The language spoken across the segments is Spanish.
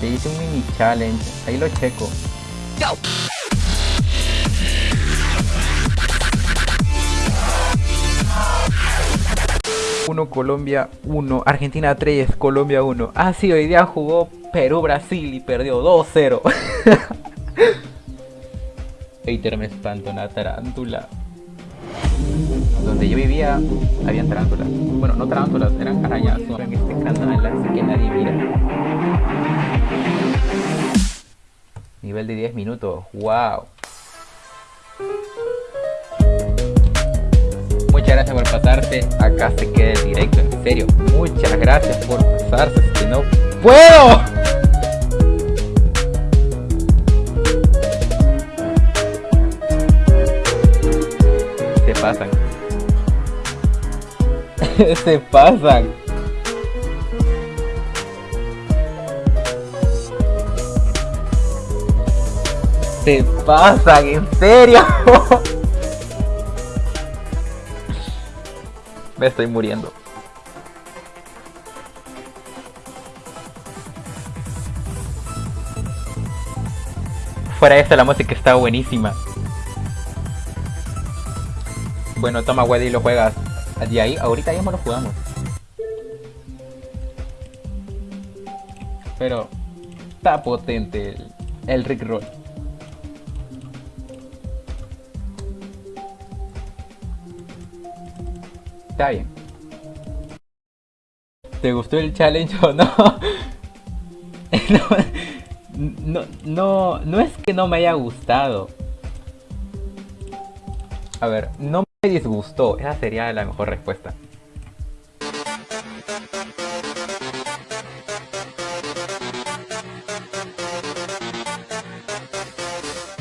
Te hice un mini challenge, ahí lo checo. Uno Colombia 1, Argentina 3, Colombia 1. Ah, sí, hoy día jugó Perú-Brasil y perdió 2-0. Hater me espanto una tarántula. Donde yo vivía, había tarántulas. Bueno, no tarántulas, eran arañas. En este canal, así que nadie mira. Nivel de 10 minutos, wow. Muchas gracias por pasarte. Acá se queda el directo, en serio. Muchas gracias por pasarse. Que no puedo. Se pasan. se pasan. Se pasan, en serio. Me estoy muriendo. Fuera de esto, la música está buenísima. Bueno, toma, Weddy, lo juegas. De ahí, ahorita mismo lo jugamos. Pero está potente el, el Rick Roll. Está bien. ¿Te gustó el challenge o no? no, no, no, es que no me haya gustado. A ver, no me disgustó. Esa sería la mejor respuesta.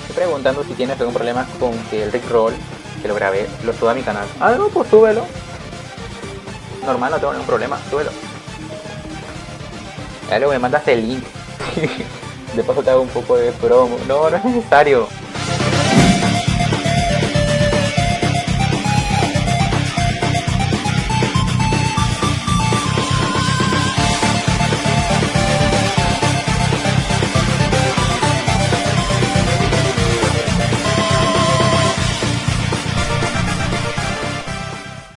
Estoy preguntando si tienes algún problema con que el Rick Roll, que lo grabé, lo suba a mi canal. Ah, no, pues súbelo normal, no tengo ningún problema, súbelo. Ya luego me mandas el link. de paso te hago un poco de promo. No, no es necesario.